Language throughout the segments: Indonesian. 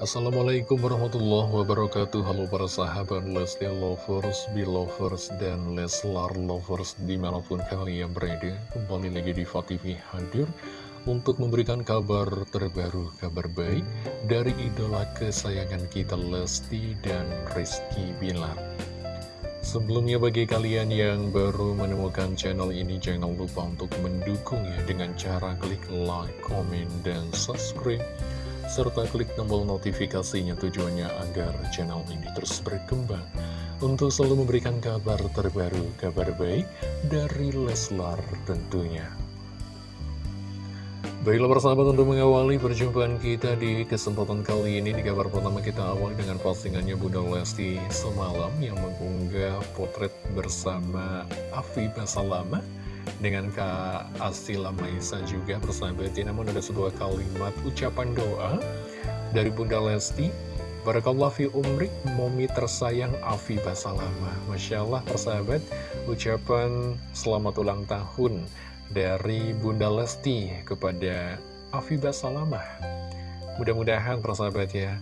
Assalamualaikum warahmatullahi wabarakatuh. Halo para sahabat Lesti Lovers, Belovers, dan Leslar Lovers di mana pun kalian berada. Kembali lagi di TV hadir untuk memberikan kabar terbaru, kabar baik dari idola kesayangan kita Lesti dan Rizky Bilar. Sebelumnya bagi kalian yang baru menemukan channel ini jangan lupa untuk mendukungnya dengan cara klik like, comment, dan subscribe serta klik tombol notifikasinya tujuannya agar channel ini terus berkembang. Untuk selalu memberikan kabar terbaru, kabar baik dari Leslar tentunya. Baiklah persahabat untuk mengawali perjumpaan kita di kesempatan kali ini. Di kabar pertama kita awali dengan postingannya Bunda Lesti semalam yang mengunggah potret bersama Afi Basalama dengan Kak Asila Maisa juga persahabat ya namun ada sebuah kalimat ucapan doa dari Bunda Lesti Barakallah fi umrik momi tersayang Afi Basalama. Masya Allah persahabat ucapan selamat ulang tahun dari Bunda Lesti kepada Afi Basalama mudah-mudahan persahabat ya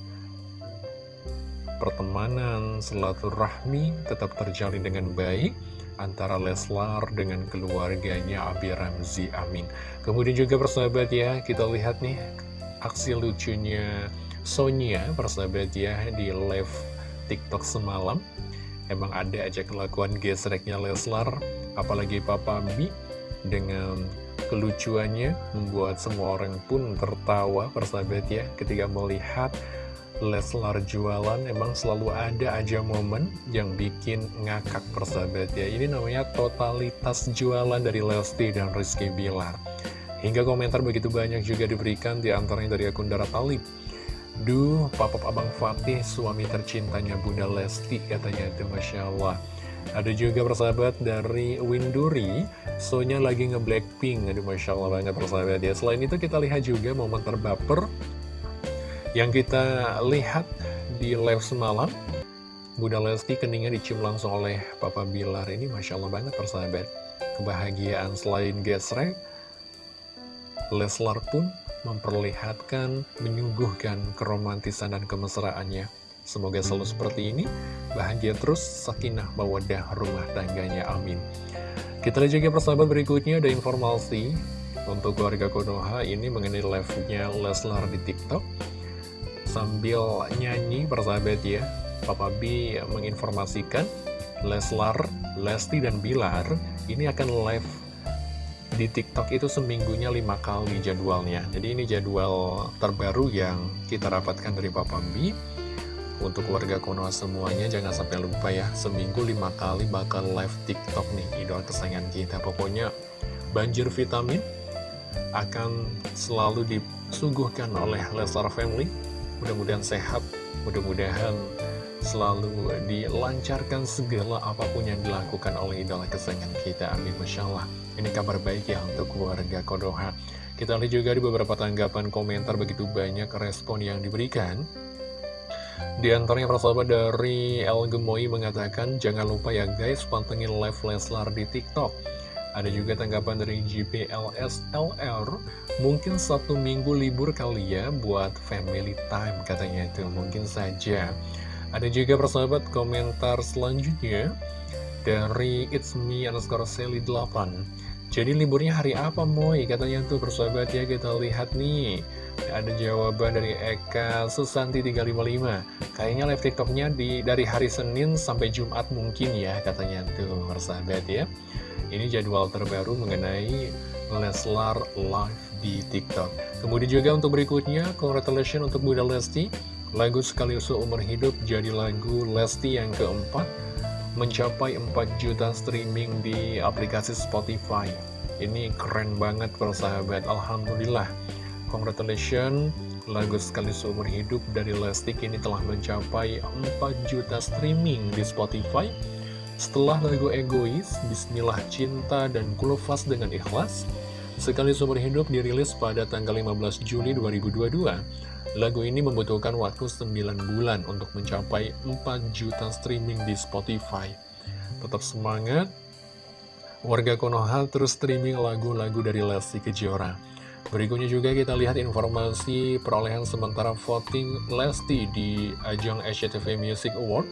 pertemanan, rahmi tetap terjalin dengan baik antara Leslar dengan keluarganya Abi Ramzi Amin. Kemudian juga persahabat ya, kita lihat nih aksi lucunya Sonia persahabat ya di live TikTok semalam. Emang ada aja kelakuan gesreknya Leslar, apalagi Papa B dengan kelucuannya membuat semua orang pun tertawa persahabat ya ketika melihat Leslar jualan emang selalu ada aja momen yang bikin ngakak persahabat ya. Ini namanya totalitas jualan dari Lesti dan Rizky Bilar. Hingga komentar begitu banyak juga diberikan di antaranya dari akun Dara Talib Duh, papap abang Fatih suami tercintanya Bunda Lesti katanya itu Masya Allah. Ada juga persahabat dari Winduri Sonya lagi nge-blackpink. Aduh Masya Allah banget persahabat ya. Selain itu kita lihat juga momen terbaper yang kita lihat di live semalam, Bunda Lesti keningnya dicium langsung oleh Papa Bilar. Ini Masya Allah banget persahabat. Kebahagiaan selain gesrek, Leslar pun memperlihatkan, menyuguhkan keromantisan dan kemesraannya. Semoga selalu seperti ini, bahagia terus, sakinah mawadah rumah tangganya, amin. Kita lihat juga persahabat berikutnya, ada informasi untuk keluarga Konoha ini mengenai live-nya Leslar di TikTok sambil nyanyi persahabat ya. Papa B menginformasikan Leslar, Lesti, dan Bilar ini akan live di TikTok itu seminggunya lima kali jadwalnya. Jadi ini jadwal terbaru yang kita dapatkan dari Papa B. Untuk keluarga Konoha semuanya jangan sampai lupa ya seminggu lima kali bakal live TikTok nih idola kesayangan kita. Pokoknya banjir vitamin akan selalu disuguhkan oleh Leslar Family Mudah-mudahan sehat, mudah-mudahan selalu dilancarkan segala apa pun yang dilakukan oleh idola kesayangan kita. Amin. Masya Allah. Ini kabar baik ya untuk keluarga Kodoha. Kita lihat juga di beberapa tanggapan komentar begitu banyak respon yang diberikan. Di antaranya persahabat dari El Gemoy mengatakan, jangan lupa ya guys, pantengin live Leslar di TikTok. Ada juga tanggapan dari GPLSLR, mungkin satu minggu libur kali ya buat family time katanya itu, mungkin saja. Ada juga persahabat komentar selanjutnya dari It's Me underscore Sally 8. Jadi liburnya hari apa Moy? Katanya tuh persahabat ya kita lihat nih. Ada jawaban dari Eka Susanti 355 Kayaknya live tiktoknya di, dari hari Senin sampai Jumat mungkin ya Katanya tuh persahabat ya ini jadwal terbaru mengenai Leslar Live di TikTok. Kemudian juga untuk berikutnya, congratulations untuk Bunda Lesti. Lagu Sekali Usul Umur Hidup jadi lagu Lesti yang keempat, mencapai 4 juta streaming di aplikasi Spotify. Ini keren banget persahabat, Alhamdulillah. Congratulations, lagu Sekali Seumur Hidup dari Lesti kini telah mencapai 4 juta streaming di Spotify setelah lagu egois, Bismillah Cinta dan Kulufas dengan Ikhlas, sekali seumur hidup dirilis pada tanggal 15 Juli 2022. Lagu ini membutuhkan waktu 9 bulan untuk mencapai 4 juta streaming di Spotify. Tetap semangat, warga Konoha terus streaming lagu-lagu dari Lesti Kejora. Berikutnya juga kita lihat informasi perolehan sementara voting Lesti di ajang SCTV Music Award.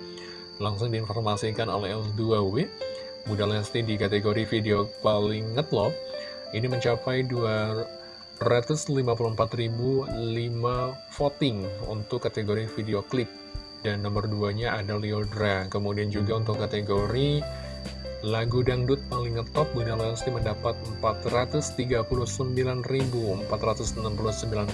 Langsung diinformasikan oleh L2W. Bunda Lesti di kategori video paling ngetlop ini mencapai 254.005 voting untuk kategori video klip. Dan nomor 2-nya ada Leodra. Kemudian juga untuk kategori Lagu dangdut paling ngetop Bunda Lesti mendapat 439.469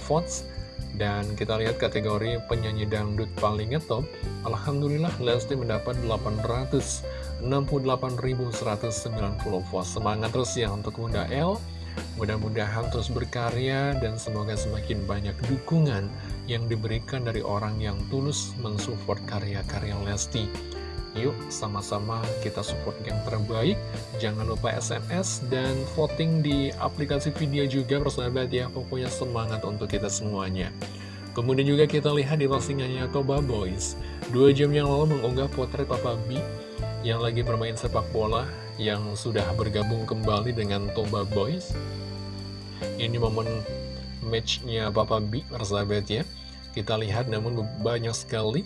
votes. Dan kita lihat kategori penyanyi dangdut paling ngetop. Alhamdulillah Lesti mendapat 868.190 votes. Semangat terus ya untuk Bunda L Mudah-mudahan terus berkarya dan semoga semakin banyak dukungan yang diberikan dari orang yang tulus mensupport karya-karya Lesti Yuk sama-sama kita support yang terbaik. Jangan lupa SMS dan voting di aplikasi video juga persahabat ya. Pokoknya semangat untuk kita semuanya. Kemudian juga kita lihat di postingannya Toba Boys. Dua jam yang lalu mengunggah potret Papa B Yang lagi bermain sepak bola Yang sudah bergabung kembali dengan Toba Boys. Ini momen matchnya Papa B persahabat ya. Kita lihat namun banyak sekali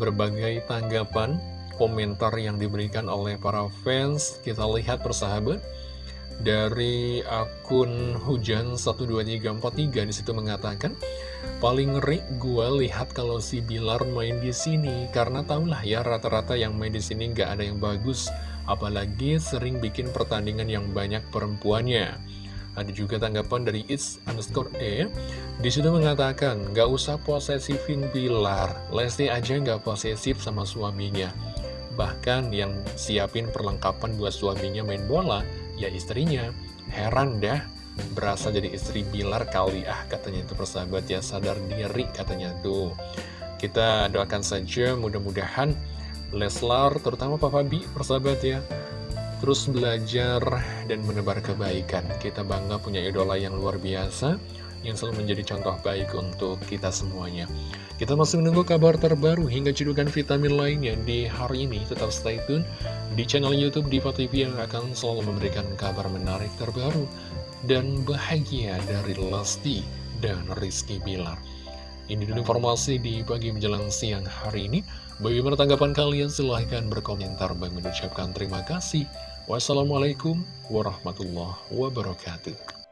berbagai tanggapan komentar yang diberikan oleh para fans Kita lihat persahabat. Dari akun hujan 12343 di situ mengatakan Paling ngeri gue lihat kalau si Bilar main di sini Karena tahulah ya rata-rata yang main di sini nggak ada yang bagus Apalagi sering bikin pertandingan yang banyak perempuannya. Ada juga tanggapan dari It's underscore E Di situ mengatakan Gak usah posesifin Bilar Lesti aja gak posesif sama suaminya Bahkan yang siapin perlengkapan buat suaminya main bola, ya istrinya. Heran dah, berasa jadi istri Bilar kali ah katanya itu persahabat ya, sadar diri katanya tuh. Kita doakan saja mudah-mudahan Leslar, terutama Papa Bi, persahabat ya, terus belajar dan menebar kebaikan. Kita bangga punya idola yang luar biasa, yang selalu menjadi contoh baik untuk kita semuanya. Kita masih menunggu kabar terbaru hingga cedukan vitamin lainnya di hari ini. Tetap stay tune di channel Youtube Diva TV yang akan selalu memberikan kabar menarik terbaru dan bahagia dari Lesti dan Rizky Bilar. Ini dulu informasi di pagi menjelang siang hari ini. Bagaimana tanggapan kalian? Silahkan berkomentar. Bagi mengucapkan terima kasih. Wassalamualaikum warahmatullahi wabarakatuh.